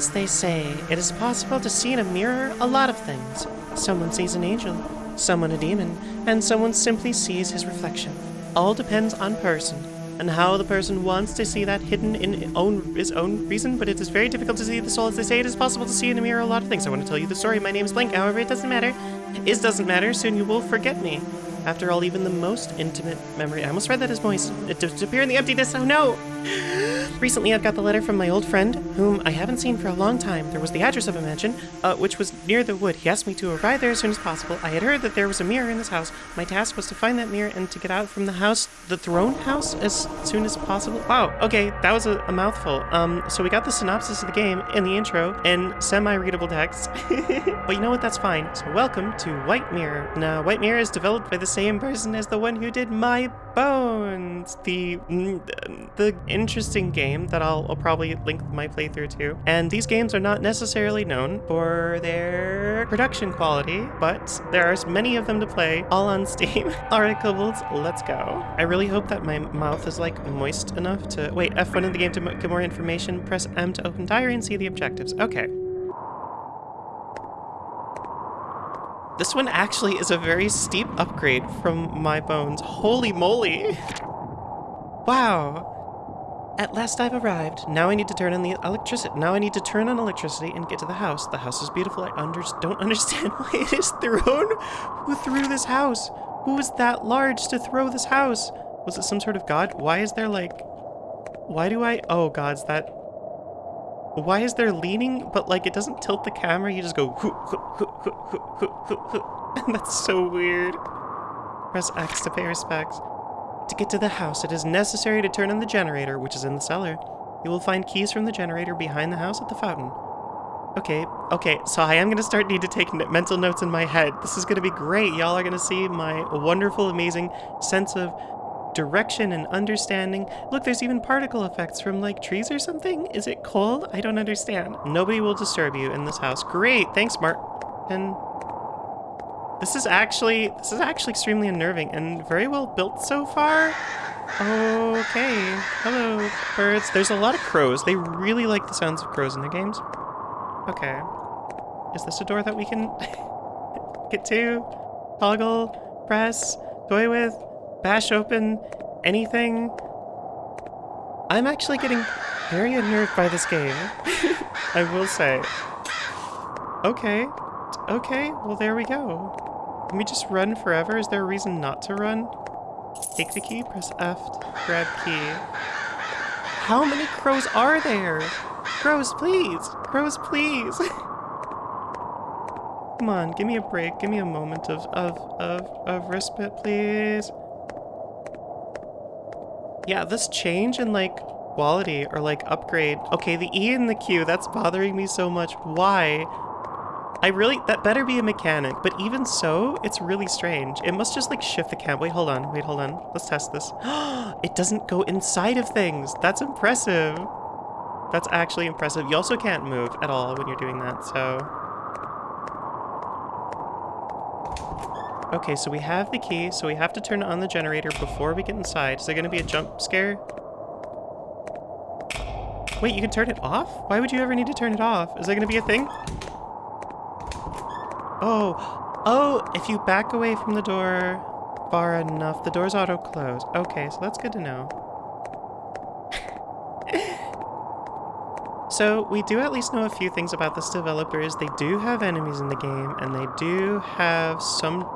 As they say, it is possible to see in a mirror a lot of things. Someone sees an angel, someone a demon, and someone simply sees his reflection. All depends on person and how the person wants to see that hidden in own his own reason, but it is very difficult to see the soul. As they say, it is possible to see in a mirror a lot of things. I want to tell you the story. My name is Blank, however, it doesn't matter. Is doesn't matter, soon you will forget me. After all, even the most intimate memory. I almost read that as moist. It disappear in the emptiness. Oh no! Recently, I've got the letter from my old friend, whom I haven't seen for a long time. There was the address of a mansion, uh, which was near the wood. He asked me to arrive there as soon as possible. I had heard that there was a mirror in this house. My task was to find that mirror and to get out from the house, the thrown house, as soon as possible. Wow, okay, that was a, a mouthful. Um, so we got the synopsis of the game in the intro and semi-readable text. but you know what? That's fine. So welcome to White Mirror. Now, White Mirror is developed by the same person as the one who did My Bones, the mm, the interesting game that I'll, I'll probably link my playthrough to. And these games are not necessarily known for their production quality, but there are many of them to play, all on Steam. Alright, Kobolds, let's go. I really hope that my mouth is like moist enough to... Wait, F1 in the game to get more information, press M to open diary and see the objectives. Okay. This one actually is a very steep upgrade from my bones. Holy moly! Wow. At last I've arrived. Now I need to turn on the electricity. Now I need to turn on electricity and get to the house. The house is beautiful. I under don't understand why it is thrown. Who threw this house? Who is that large to throw this house? Was it some sort of god? Why is there like... Why do I... Oh, gods, that why is there leaning, but like it doesn't tilt the camera, you just go That's so weird. Press X to pay respects. To get to the house, it is necessary to turn on the generator, which is in the cellar. You will find keys from the generator behind the house at the fountain. Okay, okay, so I am going to start need to take mental notes in my head. This is going to be great. Y'all are going to see my wonderful, amazing sense of direction and understanding. Look, there's even particle effects from like trees or something. Is it cold? I don't understand. Nobody will disturb you in this house. Great, thanks, Martin. This is actually this is actually extremely unnerving and very well built so far. Okay. Hello, birds. There's a lot of crows. They really like the sounds of crows in their games. Okay. Is this a door that we can get to? Toggle, press, toy with, bash open anything. I'm actually getting very unnerved by this game. I will say. Okay. Okay, well there we go. Can we just run forever? Is there a reason not to run? Take the key, press F grab key. How many crows are there? Crows, please! Crows, please! Come on, give me a break. Give me a moment of, of, of, of respite, please. Yeah, this change in like quality or like upgrade. Okay, the E and the Q, that's bothering me so much. Why? I really, that better be a mechanic, but even so, it's really strange. It must just like shift the cam. Wait, hold on, wait, hold on. Let's test this. it doesn't go inside of things. That's impressive. That's actually impressive. You also can't move at all when you're doing that, so... Okay, so we have the key, so we have to turn on the generator before we get inside. Is there to be a jump scare? Wait, you can turn it off? Why would you ever need to turn it off? Is there going to be a thing? Oh, oh, if you back away from the door far enough, the doors auto-close. Okay, so that's good to know. so we do at least know a few things about this developer is They do have enemies in the game, and they do have some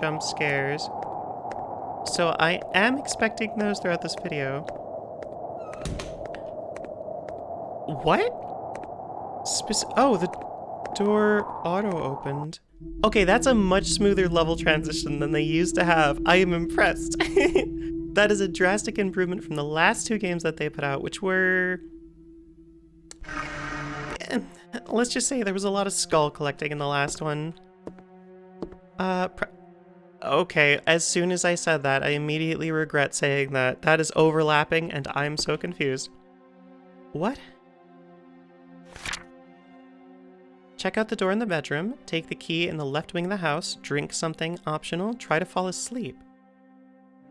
jump scares. So I am expecting those throughout this video. What? Oh, the door auto-opened. Okay, that's a much smoother level transition than they used to have. I am impressed. that is a drastic improvement from the last two games that they put out, which were... Let's just say there was a lot of skull collecting in the last one. Uh, Okay, as soon as I said that, I immediately regret saying that. That is overlapping, and I'm so confused. What? Check out the door in the bedroom, take the key in the left wing of the house, drink something optional, try to fall asleep.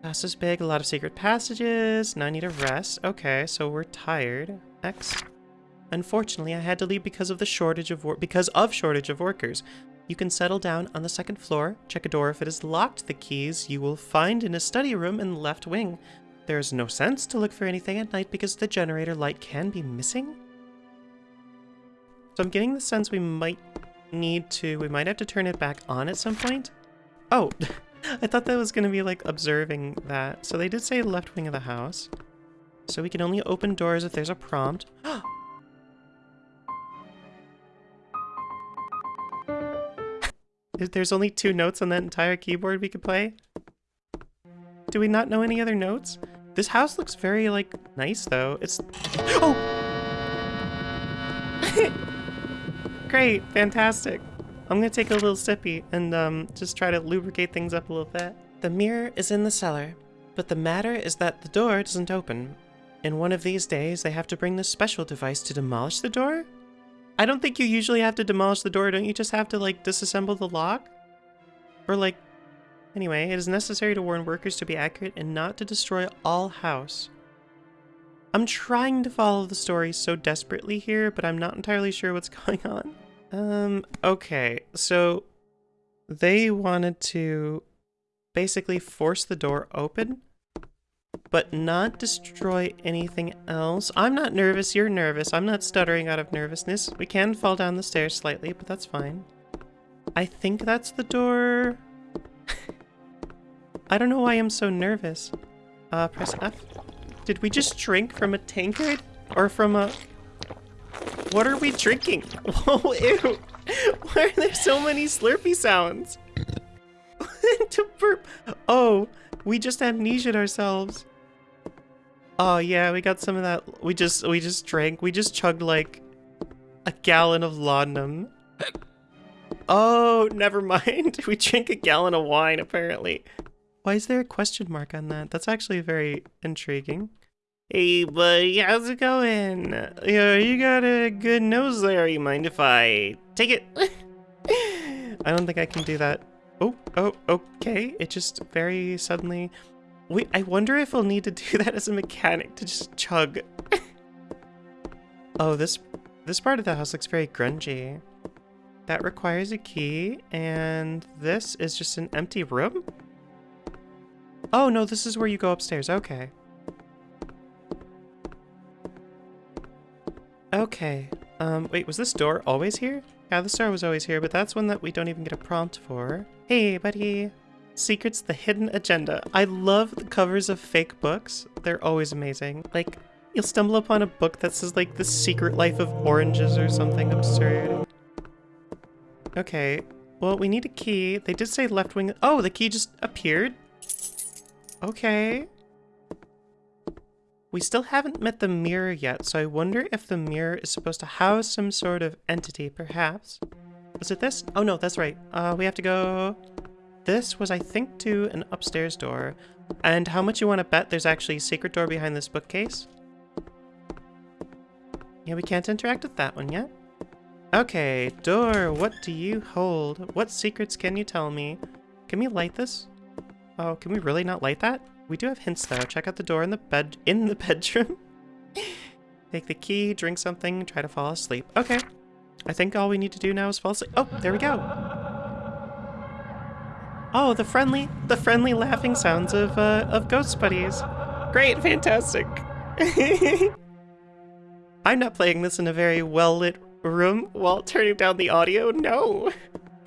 House is big, a lot of secret passages, now I need a rest. Okay, so we're tired. X. Unfortunately, I had to leave because of the shortage of because of shortage of workers. You can settle down on the second floor, check a door if it is locked. The keys you will find in a study room in the left wing. There is no sense to look for anything at night because the generator light can be missing. So I'm getting the sense we might need to, we might have to turn it back on at some point. Oh, I thought that was going to be like observing that. So they did say left wing of the house. So we can only open doors if there's a prompt. There's only two notes on that entire keyboard we could play? Do we not know any other notes? This house looks very, like, nice, though. It's... Oh! Great, fantastic. I'm gonna take a little sippy and um, just try to lubricate things up a little bit. The mirror is in the cellar, but the matter is that the door doesn't open. In one of these days, they have to bring this special device to demolish the door? I don't think you usually have to demolish the door, don't you just have to, like, disassemble the lock? Or, like... Anyway, it is necessary to warn workers to be accurate and not to destroy all house. I'm trying to follow the story so desperately here, but I'm not entirely sure what's going on. Um, okay, so they wanted to basically force the door open, but not destroy anything else. I'm not nervous, you're nervous. I'm not stuttering out of nervousness. We can fall down the stairs slightly, but that's fine. I think that's the door. I don't know why I'm so nervous. Uh, press F. Did we just drink from a tankard? Or from a... What are we drinking? Whoa, oh, ew. Why are there so many slurpy sounds? to burp. Oh, we just amnesiaed ourselves. Oh yeah, we got some of that. We just we just drank. We just chugged like a gallon of laudanum. Oh, never mind. We drank a gallon of wine apparently. Why is there a question mark on that? That's actually very intriguing. Hey buddy, how's it going? Yeah, you got a good nose there. You mind if I take it? I don't think I can do that. Oh, oh, okay. It just very suddenly... Wait, I wonder if I'll need to do that as a mechanic to just chug. oh, this this part of the house looks very grungy. That requires a key, and this is just an empty room? Oh, no, this is where you go upstairs. Okay. Okay. Um, wait, was this door always here? Yeah, this door was always here, but that's one that we don't even get a prompt for. Hey, buddy. Secrets the Hidden Agenda. I love the covers of fake books. They're always amazing. Like, you'll stumble upon a book that says, like, The Secret Life of Oranges or something absurd. Okay. Well, we need a key. They did say left wing. Oh, the key just appeared? Okay. We still haven't met the mirror yet, so I wonder if the mirror is supposed to house some sort of entity, perhaps. Was it this? Oh no, that's right. Uh, we have to go... This was, I think, to an upstairs door. And how much you want to bet there's actually a secret door behind this bookcase? Yeah, we can't interact with that one yet. Okay, door, what do you hold? What secrets can you tell me? Can we light this? Oh, can we really not light that? We do have hints though. Check out the door in the bed in the bedroom. Take the key, drink something, try to fall asleep. Okay. I think all we need to do now is fall asleep. Oh, there we go. Oh, the friendly, the friendly laughing sounds of, uh, of ghost buddies. Great, fantastic. I'm not playing this in a very well-lit room while turning down the audio, no.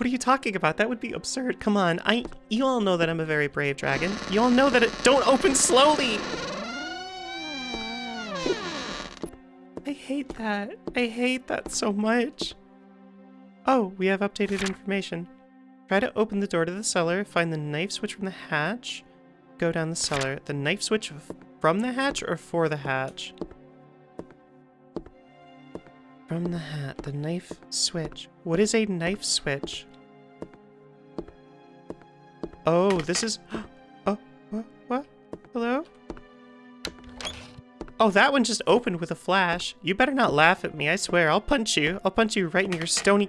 What are you talking about? That would be absurd. Come on, I- you all know that I'm a very brave dragon. You all know that it- don't open slowly! I hate that. I hate that so much. Oh, we have updated information. Try to open the door to the cellar, find the knife switch from the hatch, go down the cellar. The knife switch from the hatch or for the hatch? From the hat, the knife switch. What is a knife switch? Oh, this is... Oh, what? What? Hello? Oh, that one just opened with a flash. You better not laugh at me, I swear. I'll punch you. I'll punch you right in your stony...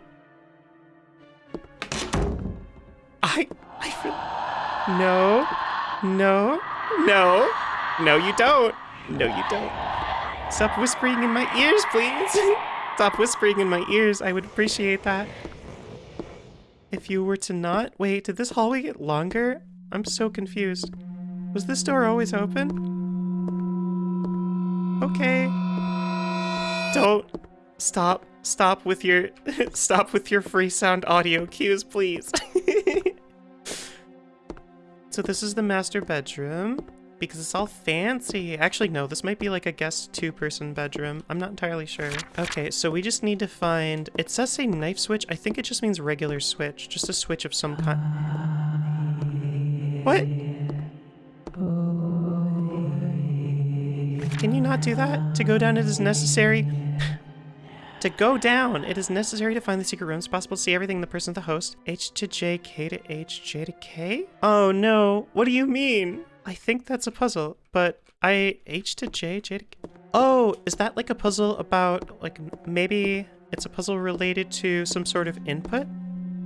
I, I, feel no, no, no, no, you don't. No, you don't. Stop whispering in my ears, please. Stop whispering in my ears. I would appreciate that. If you were to not... Wait, did this hallway get longer? I'm so confused. Was this door always open? Okay. Don't stop. Stop with your stop with your free sound audio cues, please. so this is the master bedroom because it's all fancy. Actually, no, this might be like a guest two-person bedroom. I'm not entirely sure. Okay, so we just need to find... It says say knife switch. I think it just means regular switch. Just a switch of some kind. What? Can you not do that? To go down it is necessary... to go down, it is necessary to find the secret rooms. possible to see everything the person of the host. H to J, K to H, J to K? Oh no, what do you mean? I think that's a puzzle, but I H to J, J to K. Oh, is that like a puzzle about, like, maybe it's a puzzle related to some sort of input?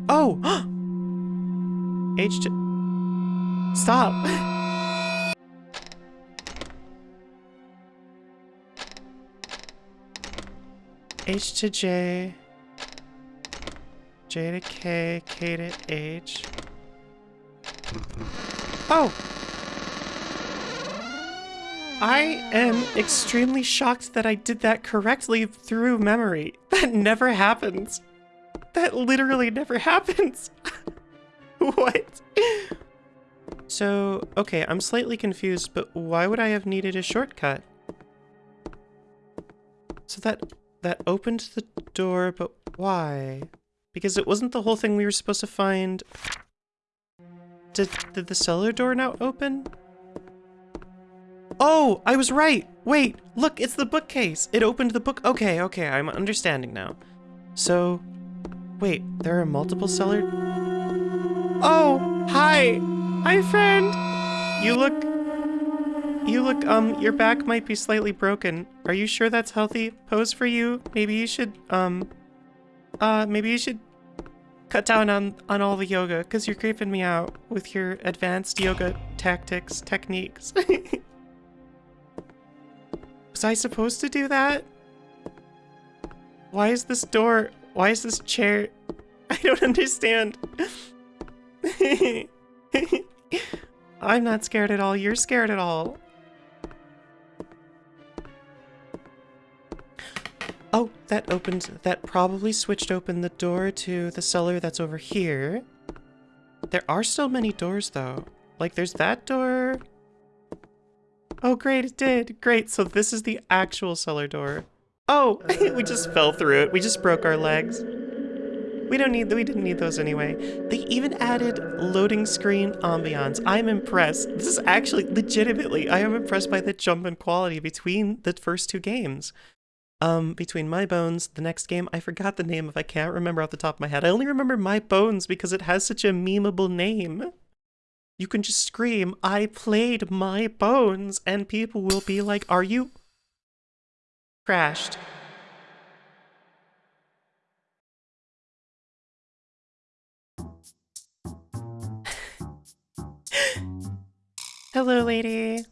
Oh! H to... Stop! H to J, J to K, K to H. Oh! I am extremely shocked that I did that correctly through memory. That never happens. That literally never happens. what? So, okay, I'm slightly confused, but why would I have needed a shortcut? So that that opened the door, but why? Because it wasn't the whole thing we were supposed to find. Did, did the cellar door now open? Oh, I was right! Wait, look, it's the bookcase! It opened the book- Okay, okay, I'm understanding now. So, wait, there are multiple cellar- Oh, hi! Hi, friend! You look you look, um, your back might be slightly broken. Are you sure that's healthy pose for you? Maybe you should, um, uh, maybe you should cut down on, on all the yoga, because you're creeping me out with your advanced yoga tactics, techniques. Was I supposed to do that? Why is this door, why is this chair, I don't understand. I'm not scared at all, you're scared at all. Oh, that opened, that probably switched open the door to the cellar that's over here. There are still many doors though. Like there's that door. Oh great, it did. Great, so this is the actual cellar door. Oh, we just fell through it. We just broke our legs. We don't need, we didn't need those anyway. They even added loading screen ambiance. I'm impressed. This is actually, legitimately, I am impressed by the jump in quality between the first two games. Um, between My Bones, the next game, I forgot the name of, I can't remember off the top of my head. I only remember My Bones because it has such a memeable name. You can just scream, I played My Bones, and people will be like, are you... Crashed. Hello, lady.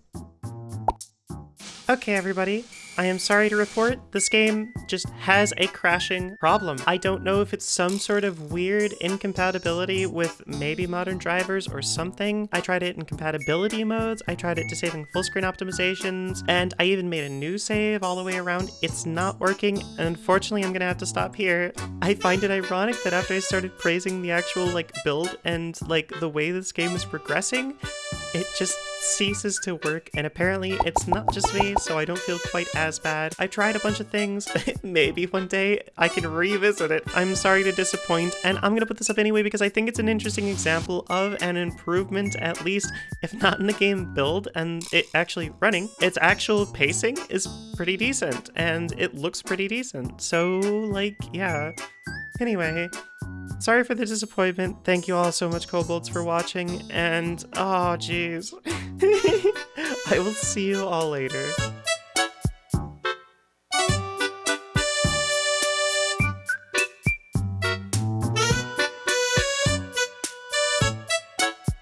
Okay, everybody. I am sorry to report, this game just has a crashing problem. I don't know if it's some sort of weird incompatibility with maybe modern drivers or something. I tried it in compatibility modes, I tried it disabling full screen optimizations, and I even made a new save all the way around. It's not working, and unfortunately I'm gonna have to stop here. I find it ironic that after I started praising the actual like build and like the way this game is progressing, it just ceases to work and apparently it's not just me so I don't feel quite as bad. I tried a bunch of things, maybe one day I can revisit it. I'm sorry to disappoint and I'm gonna put this up anyway because I think it's an interesting example of an improvement at least if not in the game build and it actually running. Its actual pacing is pretty decent and it looks pretty decent so like yeah. Anyway, Sorry for the disappointment. Thank you all so much, Kobolds, for watching, and oh, jeez. I will see you all later.